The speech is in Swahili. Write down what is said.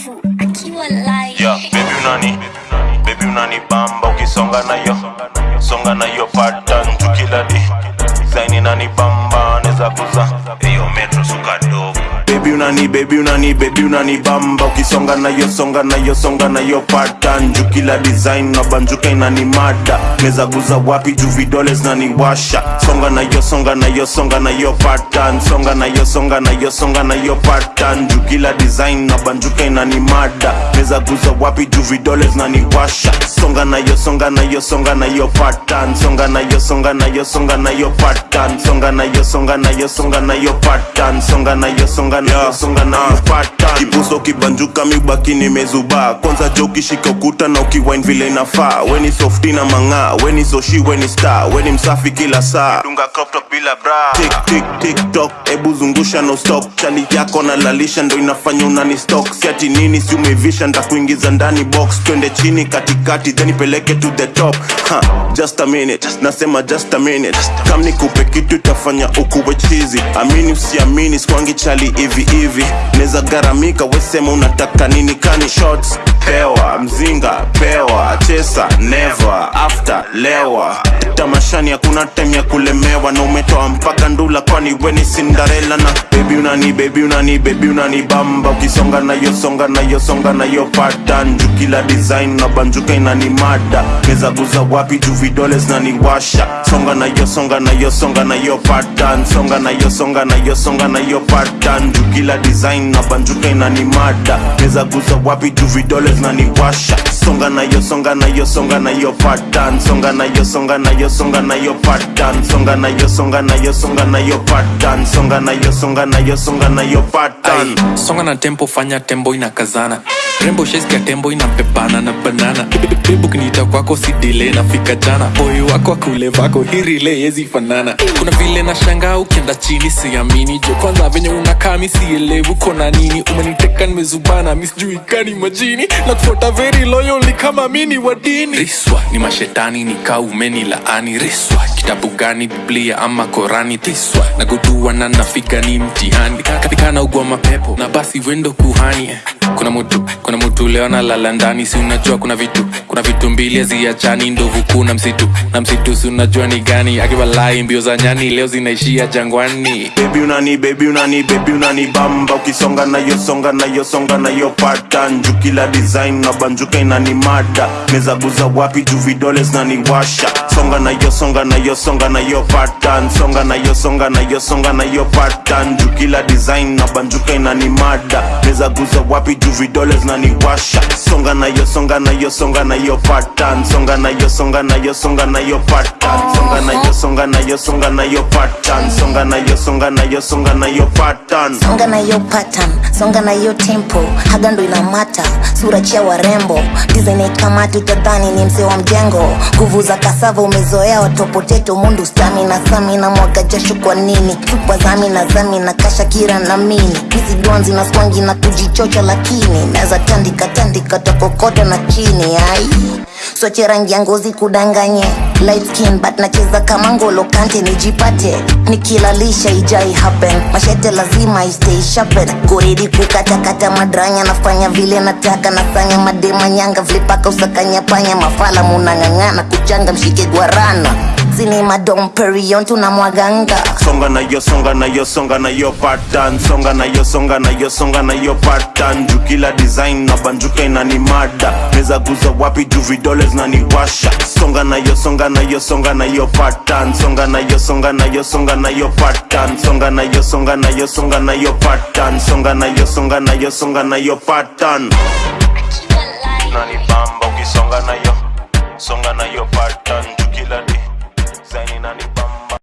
mbovu akiwa live. Yeah, baby unani baby unani bamba ukisonga nayo songa nayo pattern tukila di zaini nani unani baby unani baby unani bamba ukisonga nayo songa nayo songa nayo pattern jukila design na banjuka inani mada meza guza wapi juu vidole zinaniwasha songa nayo songa nayo songa nayo pattern songa nayo songa nayo songa nayo pattern jukila design na banjuka inani mada meza guza wapi juu vidole zinaniwasha songa nayo songa nayo songa nayo pattern songa nayo songa nayo songa nayo pattern songa nayo songa nayo songa nayo pattern songa nayo songa nayo songa na mpata kibuso kibanjuka mibaki nimezuba. Kwanza jo ukishika ukuta na ukiwine vile inafaa. Weni softi na mang'aa weni soshi weni star. Weni msafi kila saa. Dunga crop top bila bra. Tik tik tik tok ebu zungusha no stop. Chali yako na lalisha ndo inafanya unani stock. Siati nini si umevisha ndakuingiza ndani box. Twende chini katikati then ipeleke to the top. Ha, just a minute nasema just a minute. Kam nikupe kitu itafanya ukuwe chizi amini usiamini skwangi chali hivi hivi. Neza garamika wesema unataka nini? Kani shots? Pewa mzinga pewa chesa never after lewa. Tamashani hakuna time ya kulemewa. Na umetoa mpaka ndula kwani weni sindarela na bebi unani bebi unani bebi unani bamba. Ukisonga nayo songa nayo songa nayo pattern juu kila design na banjuka inani mada. Meza guza wapi juu vidole zinaniwasha songa nayo songa nayo songa nayo pattern songa nayo songa nayo songa nayo pattern juu kila design na banjuka inanimada meza guza wapi juu vidole zinaniwasha songa nayo songa nayo songa nayo pattern songa nayo songa nayo songa nayo pattern songa nayo songa nayo songa nayo pattern songa nayo songa nayo songa nayo pattern songa na tempo fanya tembo inakazana rembo ya tembo inapepana na banana kwako si dile nafika jana. Boy wako akule vako hirile yezi fanana. Kuna vile na shanga ukienda chini siamini. Jo kwanza venye unakaa mi sielewu kona nini. Umeniteka nimezubana mi sijui kani majini. Na kufuata very loyally kama mini wa dini. Riswa ni mashetani nika umeni laani. Riswa kitabu gani biblia ama korani? Tiswa na gudua na nafika ni mtihani. Katikana ugwa mapepo na basi wendo kuhani. Kuna mutu kuna mutu leo analala ndani si unajua kuna vitu kuna vitu mbili haziachani ndovu kuna msitu na msitu si unajua ni gani akiwalai mbio za nyani leo zinaishia jangwani. Baby unani baby unani baby unani bamba ukisonga nayosonga nayopata songa nayo pattern juu kila design na banjuka inani mada mezaguza wapi juu vidole zinaniwasha songa nayo songa nayo songa nayo pattern songa nayo songa nayo songa nayo pattern juu kila design na banjuka inani mada neza guza wapi juu vidole zinaniwasha songa nayo songa nayo songa nayo pattern songa nayo songa nayo songa nayo pattern songa nayo songa nayo songa nayo pattern songa nayo songa nayo songa nayo pattern songa na hiyo pattern songa na hiyo tempo haga ndo inamata sura chia warembo design kama tutadhani ni mzee wa mjengo nguvu za kasava umezoea watopoteto mundu stami na sami na mwaga jasho kwa nini chupa zami na zami na kasha kira na mini hizi donzi na swangi na kujichocha lakini naweza tandika tandika tokokota na chini ai. Soche rangi ya ngozi kudanganye. Light skin but nacheza kama ngolo kante nijipate. Nikilalisha ijai happen. Mashete lazima istay sharpen goredi kukatakata madranya nafanya vile nataka. Nafanya madema nyanga vlipaka usakanya panya. Mafala munang'ang'ana kuchanga mshike gwarana zini madom perion tunamwaganga songa nayo songa nayo songa nayo pattern songa nayo songa nayo songa nayo pattern jukila design na banjuka inani mada meza guza wapi juu vidole zinaniwasha songa nayo songa nayo songa nayo pattern songa nayo songa nayo songa nayo pattern songa nayo songa nayo songa nayo pattern songa nayo songa nayo songa nayo pattern akiwa live nani bamba ukisonga nayo